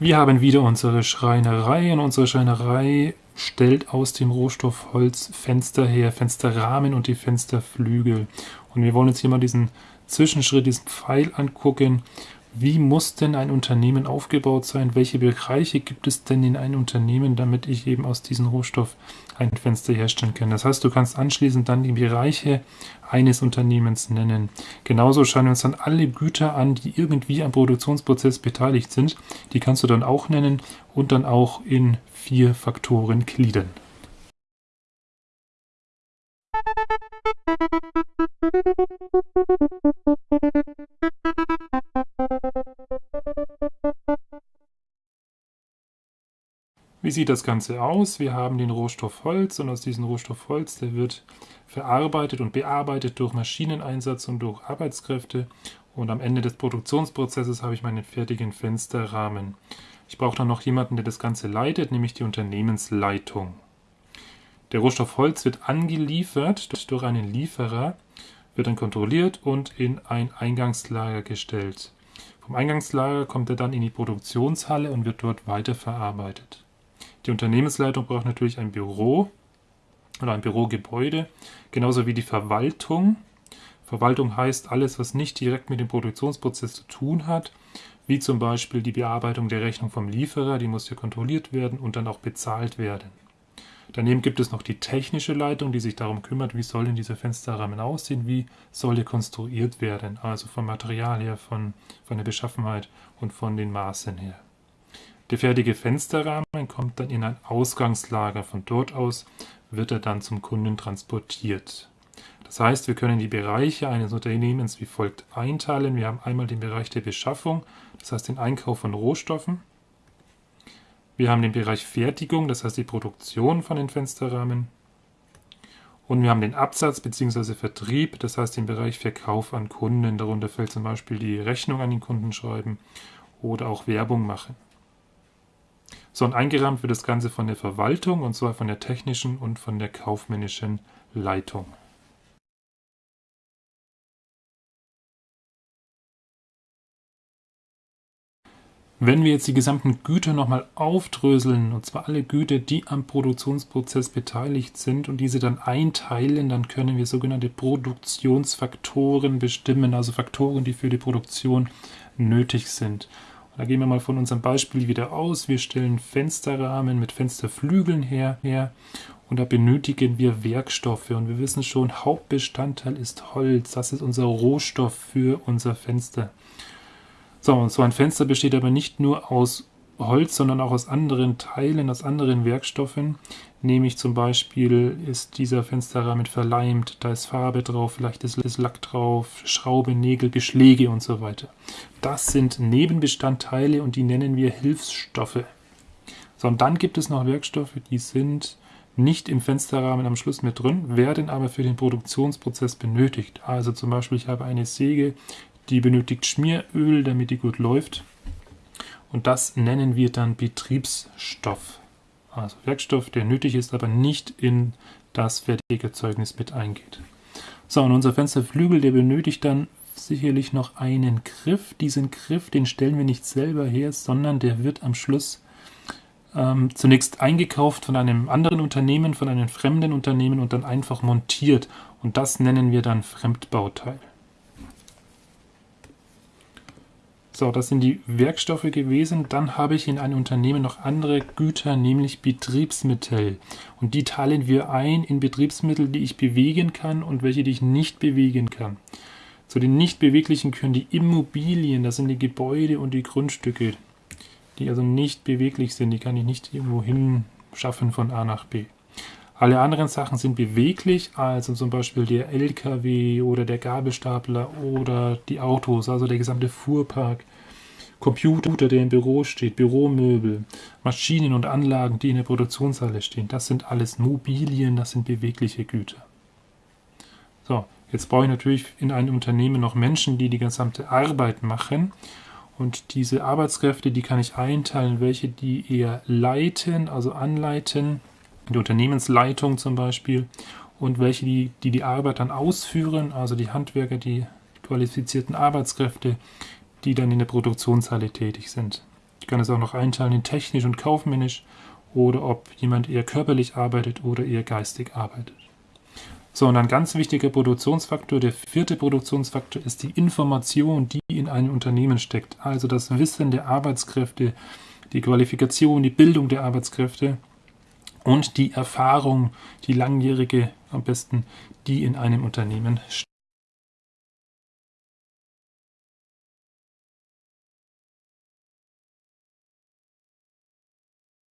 Wir haben wieder unsere Schreinerei und unsere Schreinerei stellt aus dem Rohstoff Holz Fenster her, Fensterrahmen und die Fensterflügel. Und wir wollen uns hier mal diesen Zwischenschritt, diesen Pfeil angucken. Wie muss denn ein Unternehmen aufgebaut sein? Welche Bereiche gibt es denn in einem Unternehmen, damit ich eben aus diesem Rohstoff ein Fenster herstellen kann? Das heißt, du kannst anschließend dann die Bereiche eines Unternehmens nennen. Genauso schauen wir uns dann alle Güter an, die irgendwie am Produktionsprozess beteiligt sind. Die kannst du dann auch nennen und dann auch in vier Faktoren gliedern. Wie sieht das Ganze aus? Wir haben den Rohstoff Holz und aus diesem Rohstoff Holz, der wird verarbeitet und bearbeitet durch Maschineneinsatz und durch Arbeitskräfte und am Ende des Produktionsprozesses habe ich meinen fertigen Fensterrahmen. Ich brauche dann noch jemanden, der das Ganze leitet, nämlich die Unternehmensleitung. Der Rohstoff Holz wird angeliefert durch einen Lieferer, wird dann kontrolliert und in ein Eingangslager gestellt. Vom Eingangslager kommt er dann in die Produktionshalle und wird dort weiterverarbeitet. Die Unternehmensleitung braucht natürlich ein Büro oder ein Bürogebäude, genauso wie die Verwaltung. Verwaltung heißt alles, was nicht direkt mit dem Produktionsprozess zu tun hat, wie zum Beispiel die Bearbeitung der Rechnung vom Lieferer, die muss hier kontrolliert werden und dann auch bezahlt werden. Daneben gibt es noch die technische Leitung, die sich darum kümmert, wie soll denn dieser Fensterrahmen aussehen, wie soll er konstruiert werden, also vom Material her, von, von der Beschaffenheit und von den Maßen her. Der fertige Fensterrahmen kommt dann in ein Ausgangslager. Von dort aus wird er dann zum Kunden transportiert. Das heißt, wir können die Bereiche eines Unternehmens wie folgt einteilen. Wir haben einmal den Bereich der Beschaffung, das heißt den Einkauf von Rohstoffen. Wir haben den Bereich Fertigung, das heißt die Produktion von den Fensterrahmen. Und wir haben den Absatz bzw. Vertrieb, das heißt den Bereich Verkauf an Kunden. Darunter fällt zum Beispiel die Rechnung an den Kunden schreiben oder auch Werbung machen. So, und eingerahmt wird das Ganze von der Verwaltung, und zwar von der technischen und von der kaufmännischen Leitung. Wenn wir jetzt die gesamten Güter nochmal aufdröseln, und zwar alle Güter, die am Produktionsprozess beteiligt sind und diese dann einteilen, dann können wir sogenannte Produktionsfaktoren bestimmen, also Faktoren, die für die Produktion nötig sind. Da gehen wir mal von unserem Beispiel wieder aus. Wir stellen Fensterrahmen mit Fensterflügeln her, her und da benötigen wir Werkstoffe. Und wir wissen schon, Hauptbestandteil ist Holz. Das ist unser Rohstoff für unser Fenster. So, und so ein Fenster besteht aber nicht nur aus Holz, sondern auch aus anderen Teilen, aus anderen Werkstoffen. Nämlich zum Beispiel ist dieser Fensterrahmen verleimt, da ist Farbe drauf, vielleicht ist, Lack drauf, Schraube, Nägel, Beschläge und so weiter. Das sind Nebenbestandteile und die nennen wir Hilfsstoffe. So, und dann gibt es noch Werkstoffe, die sind nicht im Fensterrahmen am Schluss mit drin, werden aber für den Produktionsprozess benötigt. Also zum Beispiel, ich habe eine Säge, die benötigt Schmieröl, damit die gut läuft. Und das nennen wir dann Betriebsstoff. Also Werkstoff, der nötig ist, aber nicht in das fertige Zeugnis mit eingeht. So, und unser Fensterflügel, der benötigt dann sicherlich noch einen Griff. Diesen Griff, den stellen wir nicht selber her, sondern der wird am Schluss ähm, zunächst eingekauft von einem anderen Unternehmen, von einem fremden Unternehmen und dann einfach montiert. Und das nennen wir dann Fremdbauteil. So, das sind die Werkstoffe gewesen. Dann habe ich in einem Unternehmen noch andere Güter, nämlich Betriebsmittel. Und die teilen wir ein in Betriebsmittel, die ich bewegen kann und welche, die ich nicht bewegen kann. Zu den nicht beweglichen gehören die Immobilien, das sind die Gebäude und die Grundstücke, die also nicht beweglich sind. Die kann ich nicht irgendwo hinschaffen von A nach B. Alle anderen Sachen sind beweglich, also zum Beispiel der LKW oder der Gabelstapler oder die Autos, also der gesamte Fuhrpark, Computer, der im Büro steht, Büromöbel, Maschinen und Anlagen, die in der Produktionshalle stehen. Das sind alles Mobilien, das sind bewegliche Güter. So, jetzt brauche ich natürlich in einem Unternehmen noch Menschen, die die gesamte Arbeit machen. Und diese Arbeitskräfte, die kann ich einteilen, welche die eher leiten, also anleiten, die Unternehmensleitung zum Beispiel und welche, die, die die Arbeit dann ausführen, also die Handwerker, die qualifizierten Arbeitskräfte, die dann in der Produktionshalle tätig sind. Ich kann es auch noch einteilen in technisch und kaufmännisch oder ob jemand eher körperlich arbeitet oder eher geistig arbeitet. So, und ein ganz wichtiger Produktionsfaktor, der vierte Produktionsfaktor, ist die Information, die in einem Unternehmen steckt. Also das Wissen der Arbeitskräfte, die Qualifikation, die Bildung der Arbeitskräfte und die Erfahrung, die langjährige am besten, die in einem Unternehmen steckt.